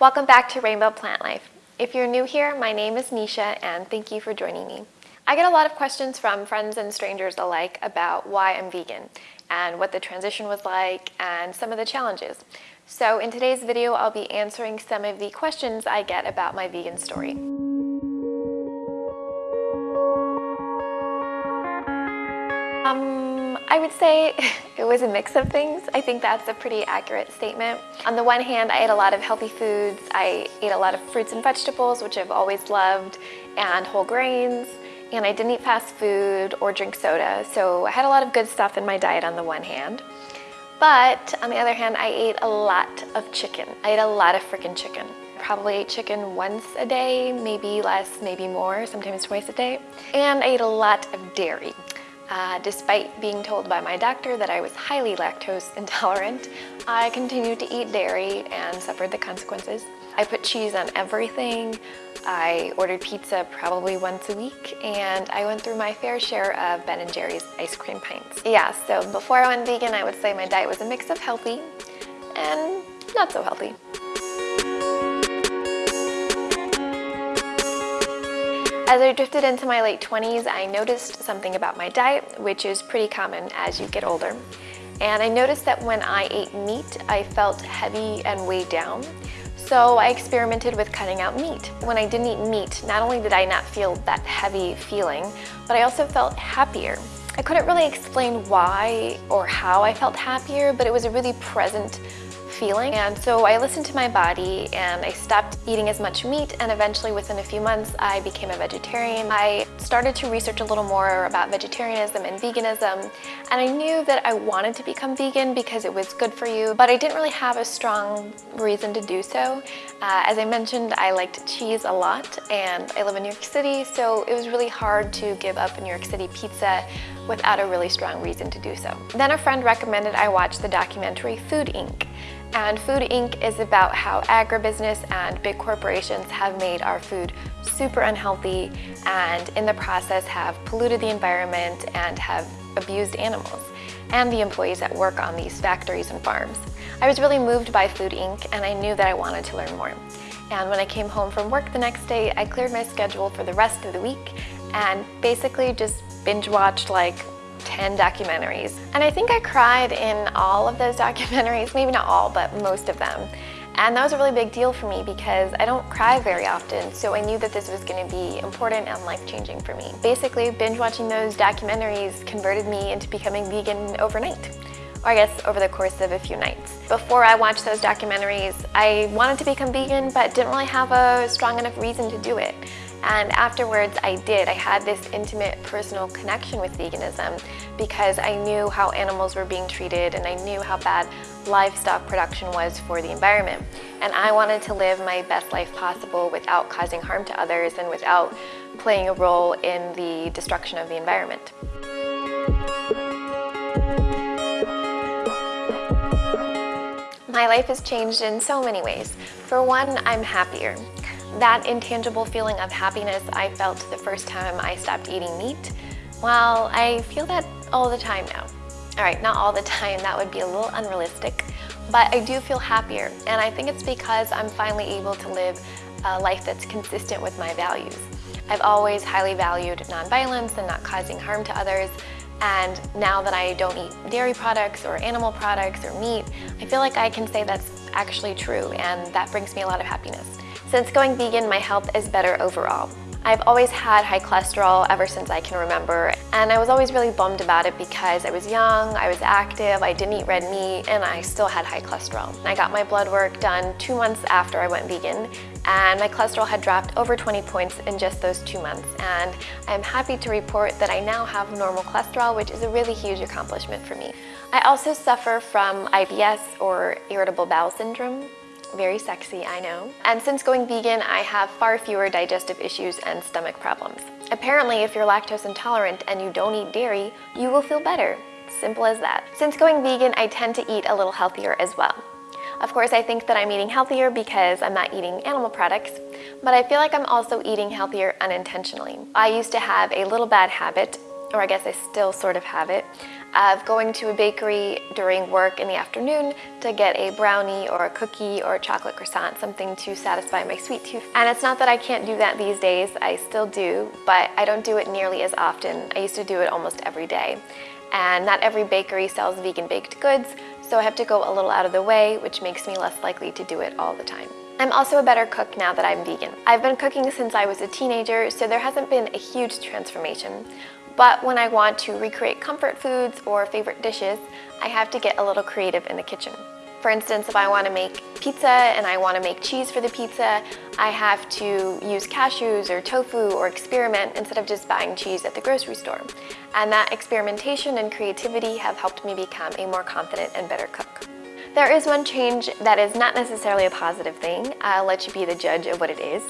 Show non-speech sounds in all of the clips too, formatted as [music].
Welcome back to Rainbow Plant Life. If you're new here, my name is Nisha and thank you for joining me. I get a lot of questions from friends and strangers alike about why I'm vegan and what the transition was like and some of the challenges. So in today's video, I'll be answering some of the questions I get about my vegan story. I would say [laughs] it was a mix of things. I think that's a pretty accurate statement. On the one hand, I ate a lot of healthy foods. I ate a lot of fruits and vegetables, which I've always loved, and whole grains. And I didn't eat fast food or drink soda, so I had a lot of good stuff in my diet on the one hand. But on the other hand, I ate a lot of chicken. I ate a lot of freaking chicken. Probably ate chicken once a day, maybe less, maybe more, sometimes twice a day. And I ate a lot of dairy. Uh, despite being told by my doctor that I was highly lactose [laughs] intolerant, I continued to eat dairy and suffered the consequences. I put cheese on everything. I ordered pizza probably once a week and I went through my fair share of Ben & Jerry's ice cream pints. Yeah, so before I went vegan, I would say my diet was a mix of healthy and not so healthy. As I drifted into my late 20s, I noticed something about my diet, which is pretty common as you get older. And I noticed that when I ate meat, I felt heavy and weighed down. So I experimented with cutting out meat. When I didn't eat meat, not only did I not feel that heavy feeling, but I also felt happier. I couldn't really explain why or how I felt happier, but it was a really present feeling. And so I listened to my body and I stopped eating as much meat and eventually within a few months I became a vegetarian. I started to research a little more about vegetarianism and veganism and I knew that I wanted to become vegan because it was good for you but I didn't really have a strong reason to do so. Uh, as I mentioned I liked cheese a lot and I live in New York City so it was really hard to give up a New York City pizza without a really strong reason to do so. Then a friend recommended I watch the documentary Food Inc. And Food Inc. is about how agribusiness and big corporations have made our food super unhealthy and in the process have polluted the environment and have abused animals and the employees that work on these factories and farms. I was really moved by Food Inc. and I knew that I wanted to learn more. And when I came home from work the next day, I cleared my schedule for the rest of the week and basically just binge watched like 10 documentaries. And I think I cried in all of those [laughs] documentaries, maybe not all, but most of them. And that was a really big deal for me because I don't cry very often, so I knew that this was going to be important and life-changing for me. Basically, binge watching those documentaries converted me into becoming vegan overnight or I guess over the course of a few nights. Before I watched those documentaries, I wanted to become vegan but didn't really have a strong enough reason to do it. And afterwards I did. I had this intimate personal connection with veganism because I knew how animals were being treated and I knew how bad livestock production was for the environment. And I wanted to live my best life possible without causing harm to others and without playing a role in the destruction of the environment. My life has changed in so many ways. For one, I'm happier. That intangible feeling of happiness I felt the first time I stopped eating meat, well, I feel that all the time now. All right, not all the time, that would be a little unrealistic, but I do feel happier, and I think it's because I'm finally able to live a life that's consistent with my values. I've always highly valued nonviolence and not causing harm to others, and now that I don't eat dairy products or animal products or meat, I feel like I can say that's actually true, and that brings me a lot of happiness. Since going vegan, my health is better overall. I've always had high cholesterol ever since I can remember and I was always really bummed about it because I was young, I was active, I didn't eat red meat and I still had high cholesterol. I got my blood work done two months after I went vegan and my cholesterol had dropped over 20 points in just those two months and I'm happy to report that I now have normal cholesterol which is a really huge accomplishment for me. I also suffer from IBS or irritable bowel syndrome very sexy, I know. And since going vegan, I have far fewer digestive issues and stomach problems. Apparently, if you're lactose intolerant and you don't eat dairy, you will feel better. Simple as that. Since going vegan, I tend to eat a little healthier as well. Of course, I think that I'm eating healthier because I'm not eating animal products, but I feel like I'm also eating healthier unintentionally. I used to have a little bad habit or I guess I still sort of have it, of going to a bakery during work in the afternoon to get a brownie or a cookie or a chocolate croissant, something to satisfy my sweet tooth. And it's not that I can't do that these days, I still do, but I don't do it nearly as often. I used to do it almost every day. And not every bakery sells vegan baked goods, so I have to go a little out of the way, which makes me less likely to do it all the time. I'm also a better cook now that I'm vegan. I've been cooking since I was a teenager, so there hasn't been a huge transformation. But when I want to recreate comfort foods or favorite dishes, I have to get a little creative in the kitchen. For instance, if I want to make pizza and I want to make cheese for the pizza, I have to use cashews or tofu or experiment instead of just buying cheese at the grocery store. And that experimentation and creativity have helped me become a more confident and better cook. There is one change that is not necessarily a positive thing. I'll let you be the judge of what it is.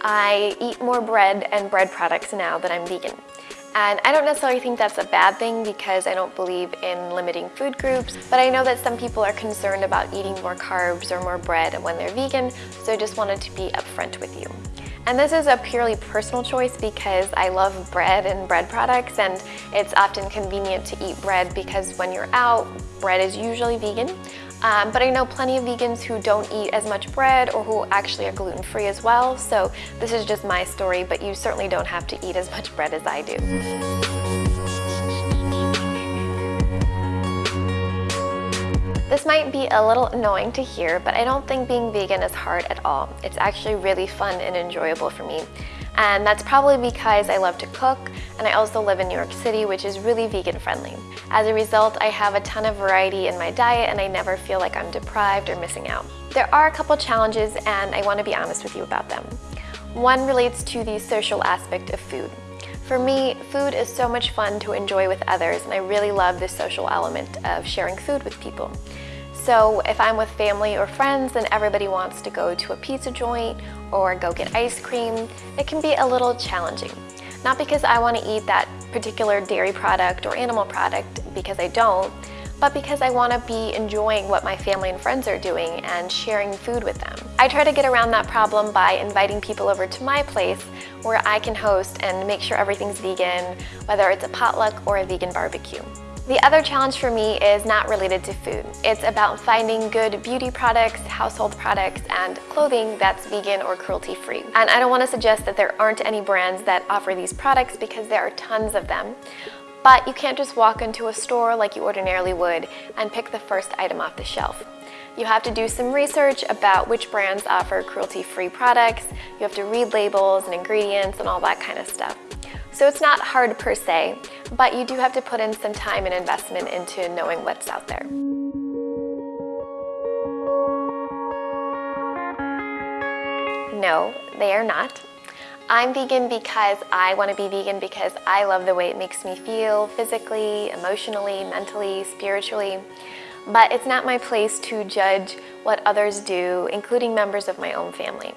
I eat more bread and bread products now that I'm vegan. And I don't necessarily think that's a bad thing because I don't believe in limiting food groups, but I know that some people are concerned about eating more carbs or more bread when they're vegan, so I just wanted to be upfront with you. And this is a purely personal choice because I love bread and bread products and it's often convenient to eat bread because when you're out, bread is usually vegan. Um, but I know plenty of vegans who don't eat as much bread or who actually are gluten-free as well. So this is just my story, but you certainly don't have to eat as much bread as I do. This might be a little annoying to hear, but I don't think being vegan is hard at all. It's actually really fun and enjoyable for me. And that's probably because I love to cook and I also live in New York City, which is really vegan friendly. As a result, I have a ton of variety in my diet and I never feel like I'm deprived or missing out. There are a couple challenges and I want to be honest with you about them. One relates to the social aspect of food. For me, food is so much fun to enjoy with others and I really love the social element of sharing food with people. So if I'm with family or friends and everybody wants to go to a pizza joint or go get ice cream, it can be a little challenging. Not because I want to eat that particular dairy product or animal product, because I don't, but because I want to be enjoying what my family and friends are doing and sharing food with them. I try to get around that problem by inviting people over to my place where I can host and make sure everything's vegan, whether it's a potluck or a vegan barbecue. The other challenge for me is not related to food. It's about finding good beauty products, household products, and clothing that's vegan or cruelty-free. And I don't want to suggest that there aren't any brands that offer these products because there are tons of them. But you can't just walk into a store like you ordinarily would and pick the first item off the shelf. You have to do some research about which brands offer cruelty-free products. You have to read labels and ingredients and all that kind of stuff. So it's not hard per se, but you do have to put in some time and investment into knowing what's out there. No, they are not. I'm vegan because I want to be vegan because I love the way it makes me feel physically, emotionally, mentally, spiritually. But it's not my place to judge what others do, including members of my own family.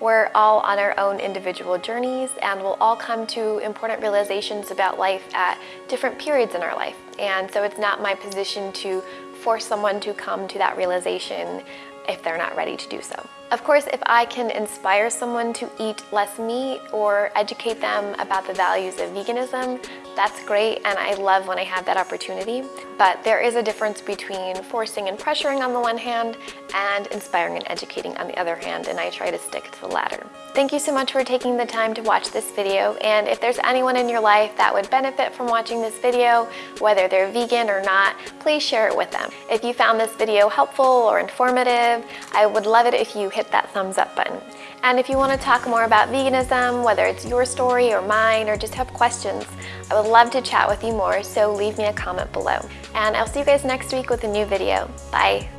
We're all on our own individual journeys and we'll all come to important realizations about life at different periods in our life. And so it's not my position to force someone to come to that realization if they're not ready to do so. Of course, if I can inspire someone to eat less meat or educate them about the values of veganism, that's great and I love when I have that opportunity. But there is a difference between forcing and pressuring on the one hand and inspiring and educating on the other hand and I try to stick to the latter. Thank you so much for taking the time to watch this video and if there's anyone in your life that would benefit from watching this video, whether they're vegan or not, please share it with them. If you found this video helpful or informative, I would love it if you hit that thumbs up button. And if you want to talk more about veganism, whether it's your story or mine or just have questions, I would love to chat with you more, so leave me a comment below. And I'll see you guys next week with a new video. Bye!